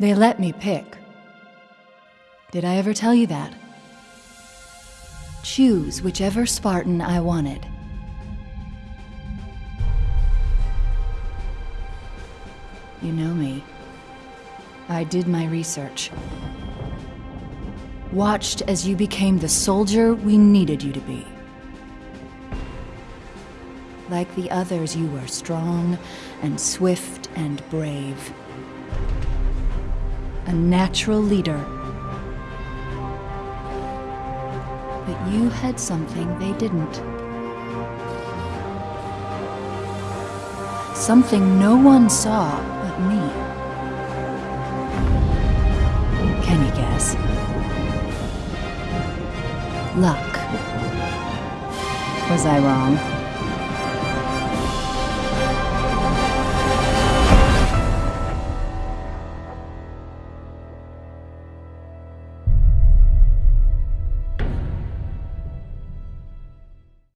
They let me pick. Did I ever tell you that? Choose whichever Spartan I wanted. You know me. I did my research. Watched as you became the soldier we needed you to be. Like the others, you were strong and swift and brave. A natural leader. But you had something they didn't. Something no one saw but me. Can you guess? Luck. Was I wrong?